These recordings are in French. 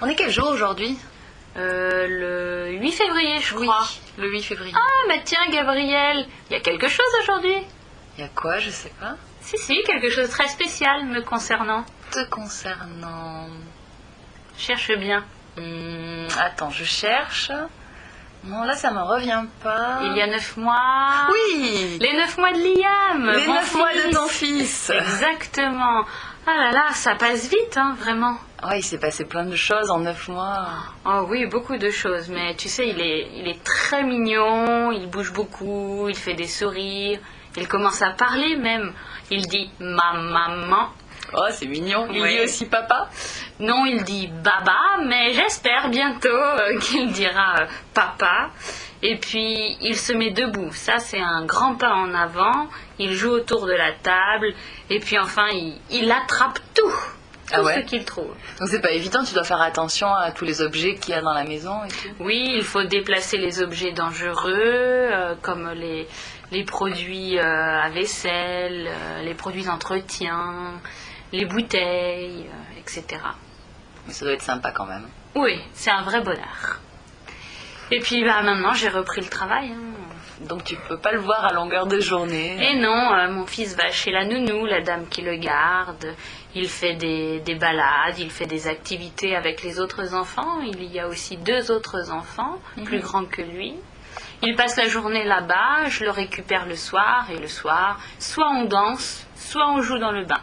On est quel jour aujourd'hui Euh, le 8 février, je Oui, crois. le 8 février. Ah, mais tiens, Gabriel, il y a quelque chose aujourd'hui Il y a quoi Je sais pas. Si, si, quelque chose de très spécial me concernant. Te concernant. Cherche bien. Hmm, attends, je cherche. Non, là, ça me revient pas. Il y a neuf mois. Oui Les neuf mois de Liam Les 9 mois de ton fils Exactement. Ah là là, ça passe vite, hein, vraiment. Ouais, il s'est passé plein de choses en 9 mois. Oh oui, beaucoup de choses, mais tu sais, il est, il est très mignon, il bouge beaucoup, il fait des sourires, il commence à parler même. Il dit ma maman. Oh, c'est mignon. Il Oui. dit aussi papa Non, il dit baba, mais j'espère bientôt euh, qu'il dira euh, papa. Et puis, il se met debout. Ça, c'est un grand pas en avant. Il joue autour de la table. Et puis, enfin, il, il attrape tout. Tout Ah ouais ce qu'il trouve. Donc c'est pas évident, tu dois faire attention à tous les objets qu'il y a dans la maison et tout. Oui, il faut déplacer les objets dangereux, euh, comme les, les produits euh, à vaisselle, euh, les produits d'entretien, les bouteilles, etc. Mais ça doit être sympa quand même. Oui, c'est un vrai bonheur. Et puis bah, maintenant, j'ai repris le travail. hein. Donc tu peux pas le voir à longueur de journée. Et non, euh, mon fils va chez la nounou, la dame qui le garde. Il fait des, des balades, il fait des activités avec les autres enfants. Il y a aussi deux autres enfants, plus grands que lui. Il passe la journée là-bas, je le récupère le soir, et le soir, soit on danse, soit on joue dans le bain.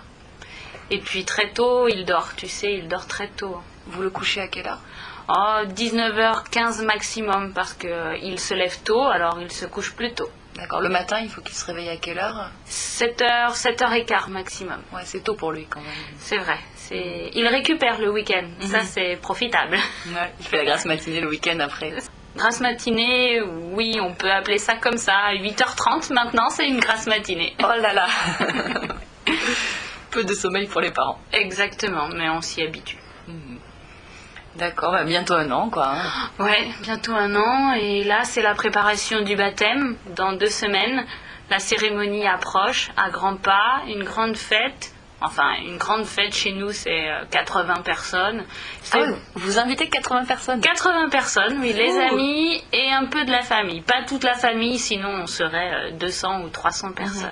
Et puis très tôt, il dort, tu sais, il dort très tôt. Vous le couchez à quelle heure? Oh, 19h15 maximum, parce qu'il se lève tôt, alors il se couche plus tôt. D'accord. Le matin, il faut qu'il se réveille à quelle heure? 7h, 7h15 maximum. Ouais, c'est tôt pour lui quand même. C'est vrai. C'est... Il récupère le week-end. Ça, c'est profitable. Ouais. Il fait la grasse matinée le week-end après. Grasse matinée, oui, on peut appeler ça comme ça. 8h30 maintenant, c'est une grasse matinée. Oh là là Peu de sommeil pour les parents. Exactement, mais on s'y habitue. D'accord, bah bientôt un an quoi. hein. Ouais, bientôt un an. Et là, c'est la préparation du baptême. Dans deux semaines, la cérémonie approche à grands pas. Une grande fête. Enfin, une grande fête chez nous, c'est euh, 80 personnes. C'est Ah oui, vous invitez 80 personnes 80 personnes, oui, les amis et un peu de la famille. Pas toute la famille, sinon on serait euh, 200 ou 300 personnes.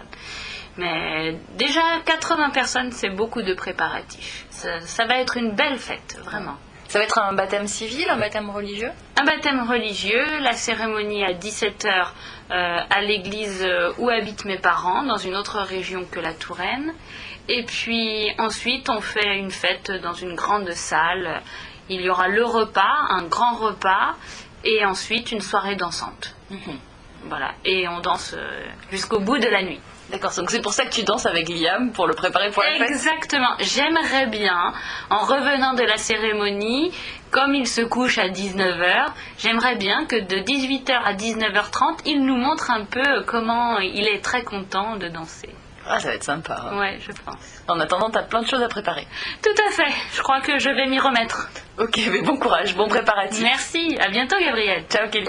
Mais déjà 80 personnes, c'est beaucoup de préparatifs. Ça, ça va être une belle fête, vraiment. Ça va être un baptême civil, un baptême religieux? Un baptême religieux, la cérémonie à 17h à l'église euh, où habitent mes parents, dans une autre région que la Touraine. Et puis ensuite, on fait une fête dans une grande salle. Il y aura le repas, un grand repas, et ensuite une soirée dansante. Voilà, et on danse euh, jusqu'au bout de la nuit. D'accord, donc c'est pour ça que tu danses avec Liam, pour le préparer pour la fête Exactement. J'aimerais bien, en revenant de la cérémonie, comme il se couche à 19h, j'aimerais bien que de 18h à 19h30, il nous montre un peu comment il est très content de danser. Ah, ça va être sympa. hein. Ouais, je pense. En attendant, t'as plein de choses à préparer. Tout à fait. Je crois que je vais m'y remettre. Ok, mais bon courage, bon préparatif. Merci. À bientôt, Gabriel. Ciao, Kelly.